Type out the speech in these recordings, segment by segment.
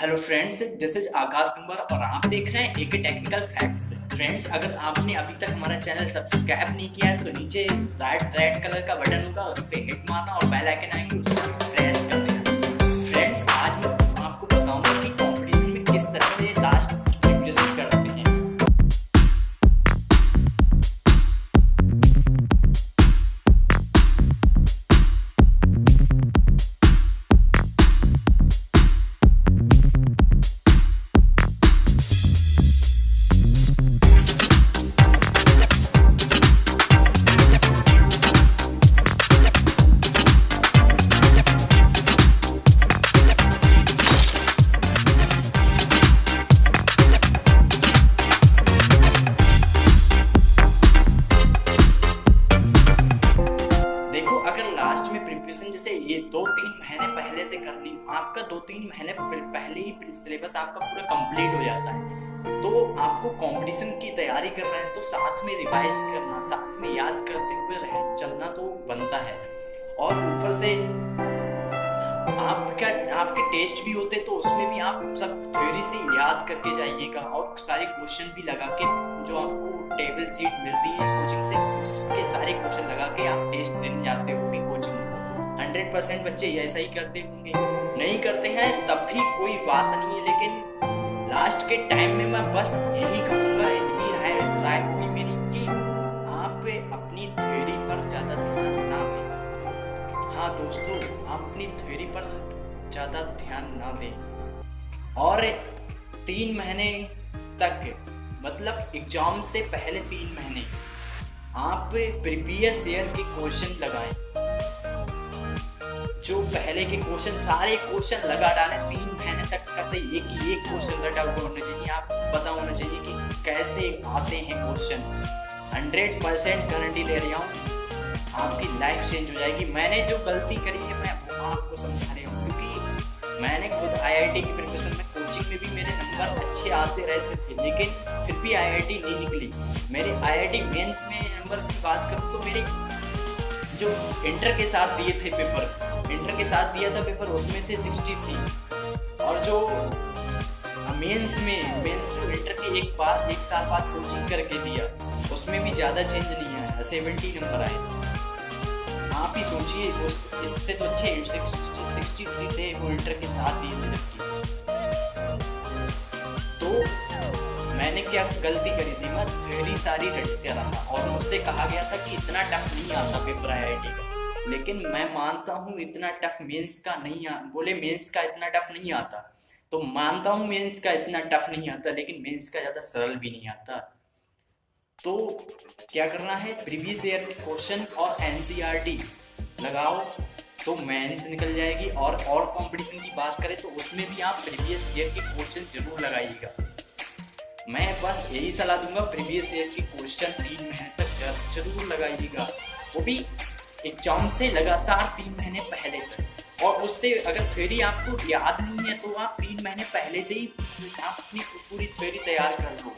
Hello friends this is Akash Kumar और आप देख रहे हैं एक टेक्निकल फैक्ट्स फ्रेंड्स अगर आपने अभी तक हमारा चैनल सब्सक्राइब नहीं किया है तो नीचे राइट रेड कलर का बटन होगा, उस पर हिट मारना और बेल आइकन आएँगे, उस पर प्रेस कर महीने पहले से कर ली। आपका दो तीन महीने पहले ही सिलेबस आपका पूरा कंप्लीट हो जाता है। तो आपको कंपटीशन की तैयारी कर रहे हैं तो साथ में रिवाइज करना, साथ में याद करते हुए रह, चलना तो बनता है। और ऊपर से आपका, आपके टेस्ट भी होते तो उसमें भी आप सब थ्योरी से याद करके जाइएगा और सारे क्वेश्चन भी लगा के जो आपको टेबल सीट मिलती है कोचिंग से, उसके सारे क्वेश्चन लगा के आप टेस्ट देने जाते हो कोचिंग हंड्रेड परसेंट बच्चे ऐसा ही करते होंगे। नहीं करते हैं, तब भी कोई बात नहीं है, लेकिन लास्ट के टाइम में मैं बस यही कहूँगा, यही राय राय होगी मेरी कि आप अपनी थ्योरी पर ज़्यादा ध्यान ना दें। हाँ दोस्तों आप अपनी थ्योरी पर ज़्यादा ध्यान ना दें। और तीन महीने तक मतलब एग्ज़ाम से पहले तीन महीने, आप प्रीवियस ईयर के क्वेश्चन लगाएँ। जो पहले के क्वेश्चन सारे क्वेश्चन लगा डाले तीन महीने तक करते एक ही, एक क्वेश्चन रटा हुआ होना चाहिए। आप पता होना चाहिए कि कैसे आते हैं क्वेश्चन हंड्रेड परसेंट गारंटी ले रहा हूँ, आपकी लाइफ चेंज हो जाएगी। मैंने जो गलती करी है, मैं आपको समझा रहा हूँ। क्योंकि मैंने खुद आईआईटी की प्रिपरेशन में कोचिंग में भी मेरे नंबर अच्छे आते रहते थे, लेकिन फिर भी आईआईटी नहीं निकली। मेरे आईआईटी मेंस में नंबर की बात करूँ तो मेरे जो इंटर के साथ दिए थे पेपर, इंटर के साथ दिया था पेपर, उसमें थे सिक्सटी थ्री। और जो मेंस में मेंस जो इंटर के एक बाद एक साल बाद कोचिंग करके दिया, उसमें भी ज़्यादा चेंज नहीं आया सेवेंटी नंबर आए। आप ही सोचिए, उस, इससे तो अच्छे सिक्सटी थ्री थे वो इंटर के साथ दिए थे जबकि। क्या गलती करी थी। मैं थ्योरी सारी रटते रहा और मुझसे कहा गया था कि इतना टफ नहीं आता पेपर आई का। लेकिन मैं मानता हूँ इतना टफ मेंस का नहीं आ, बोले मेंस का इतना टफ नहीं आता। तो मानता हूँ मेंस का इतना टफ नहीं आता, लेकिन मेंस का ज़्यादा सरल भी नहीं आता। तो क्या करना है? प्रीवियस ईयर के क्वेश्चन और एनसीईआरटी e लगाओ तो मेंस निकल जाएगी। और और कंपटीशन की बात करें तो उसमें भी आप प्रीवियस ईयर के क्वेश्चन ज़रूर लगाइएगा। मैं बस यही सलाह दूँगा प्रीवियस ईयर के क्वेश्चन तीन महीने तक ज़रूर लगाइएगा। वो भी एग्ज़ाम से लगातार तीन महीने पहले तक। और उससे अगर थ्योरी आपको याद नहीं है तो आप तीन महीने पहले से ही आप अपनी पूरी थ्योरी तैयार कर लो।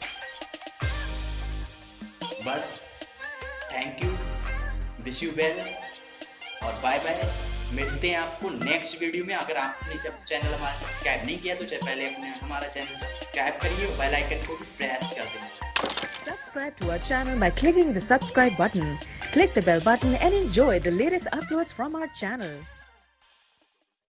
बस thank you wish you well और बाय बाय मिलते हैं आपको नेक्स्ट वीडियो में अगर आपने जब चैनल हमारा सब्सक्राइब नहीं किया तो पहले अपने हमारा चैनल सब्सक्राइब करिए और बेल आइकन को भी प्रेस कर दें Subscribe to our channel by clicking the subscribe button. Click the bell button and enjoy the latest uploads from our channel.